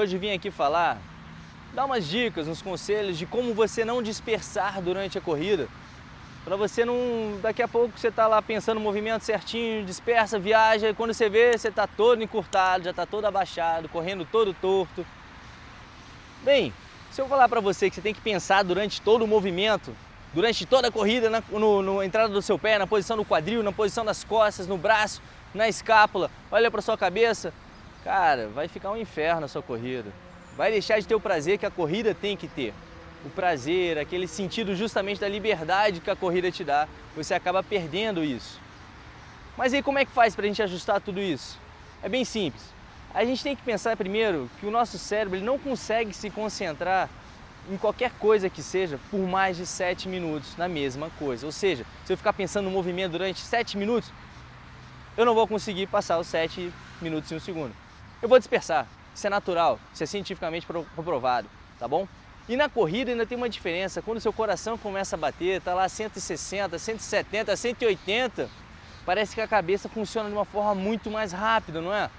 hoje vim aqui falar, dar umas dicas, uns conselhos de como você não dispersar durante a corrida. Para você não, daqui a pouco você tá lá pensando o movimento certinho, dispersa, viaja, e quando você vê, você tá todo encurtado, já tá todo abaixado, correndo todo torto. Bem, se eu falar para você que você tem que pensar durante todo o movimento, durante toda a corrida, na no, no entrada do seu pé, na posição do quadril, na posição das costas, no braço, na escápula, olha para sua cabeça, cara, vai ficar um inferno a sua corrida. Vai deixar de ter o prazer que a corrida tem que ter. O prazer, aquele sentido justamente da liberdade que a corrida te dá, você acaba perdendo isso. Mas aí como é que faz para a gente ajustar tudo isso? É bem simples. A gente tem que pensar primeiro que o nosso cérebro ele não consegue se concentrar em qualquer coisa que seja por mais de 7 minutos na mesma coisa. Ou seja, se eu ficar pensando no movimento durante 7 minutos, eu não vou conseguir passar os 7 minutos em um segundo. Eu vou dispersar, isso é natural, isso é cientificamente comprovado, tá bom? E na corrida ainda tem uma diferença, quando seu coração começa a bater, tá lá 160, 170, 180, parece que a cabeça funciona de uma forma muito mais rápida, não é?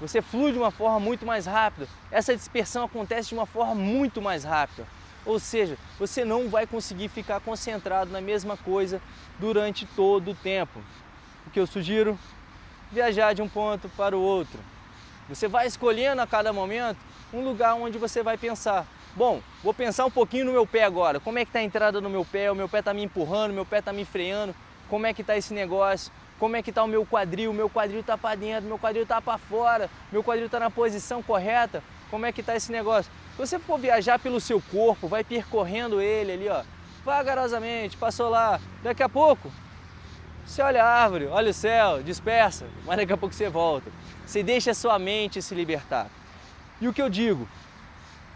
Você flui de uma forma muito mais rápida. Essa dispersão acontece de uma forma muito mais rápida. Ou seja, você não vai conseguir ficar concentrado na mesma coisa durante todo o tempo. O que eu sugiro? Viajar de um ponto para o outro. Você vai escolhendo a cada momento um lugar onde você vai pensar. Bom, vou pensar um pouquinho no meu pé agora. Como é que está a entrada no meu pé? O meu pé está me empurrando, o meu pé está me freando. Como é que está esse negócio? como é que está o meu quadril, meu quadril está para dentro, meu quadril está para fora, meu quadril está na posição correta, como é que está esse negócio? Se você for viajar pelo seu corpo, vai percorrendo ele ali, ó, vagarosamente, passou lá, daqui a pouco, você olha a árvore, olha o céu, dispersa, mas daqui a pouco você volta. Você deixa a sua mente se libertar. E o que eu digo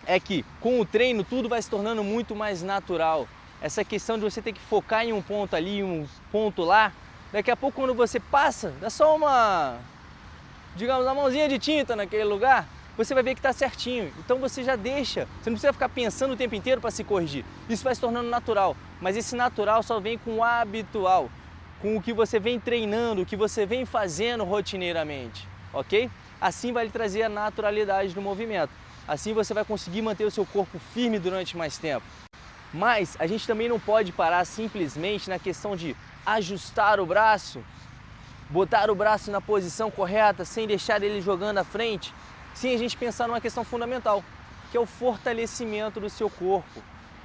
é que com o treino tudo vai se tornando muito mais natural. Essa questão de você ter que focar em um ponto ali, um ponto lá, Daqui a pouco quando você passa, dá só uma, digamos, uma mãozinha de tinta naquele lugar, você vai ver que está certinho. Então você já deixa, você não precisa ficar pensando o tempo inteiro para se corrigir. Isso vai se tornando natural, mas esse natural só vem com o habitual, com o que você vem treinando, o que você vem fazendo rotineiramente, ok? Assim vai lhe trazer a naturalidade do movimento. Assim você vai conseguir manter o seu corpo firme durante mais tempo. Mas a gente também não pode parar simplesmente na questão de ajustar o braço, botar o braço na posição correta sem deixar ele jogando à frente, sem a gente pensar numa questão fundamental, que é o fortalecimento do seu corpo.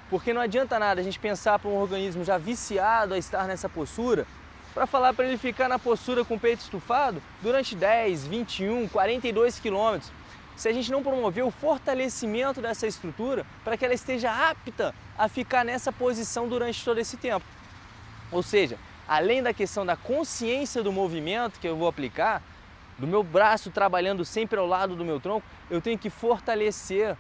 Porque não adianta nada a gente pensar para um organismo já viciado a estar nessa postura, para falar para ele ficar na postura com o peito estufado durante 10, 21, 42 quilômetros se a gente não promover o fortalecimento dessa estrutura para que ela esteja apta a ficar nessa posição durante todo esse tempo. Ou seja, além da questão da consciência do movimento que eu vou aplicar, do meu braço trabalhando sempre ao lado do meu tronco, eu tenho que fortalecer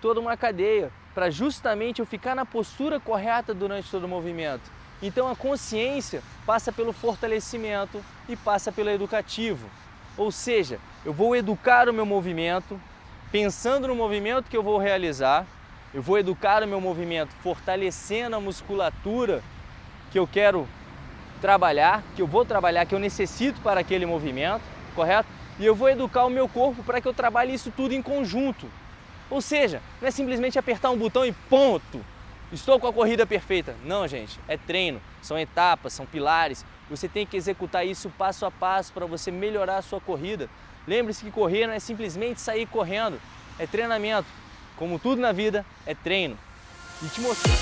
toda uma cadeia para justamente eu ficar na postura correta durante todo o movimento. Então a consciência passa pelo fortalecimento e passa pelo educativo. Ou seja, eu vou educar o meu movimento, pensando no movimento que eu vou realizar, eu vou educar o meu movimento fortalecendo a musculatura que eu quero trabalhar, que eu vou trabalhar, que eu necessito para aquele movimento, correto? E eu vou educar o meu corpo para que eu trabalhe isso tudo em conjunto. Ou seja, não é simplesmente apertar um botão e ponto, estou com a corrida perfeita. Não, gente, é treino, são etapas, são pilares. Você tem que executar isso passo a passo para você melhorar a sua corrida. Lembre-se que correr não é simplesmente sair correndo, é treinamento. Como tudo na vida, é treino. E te mostrando...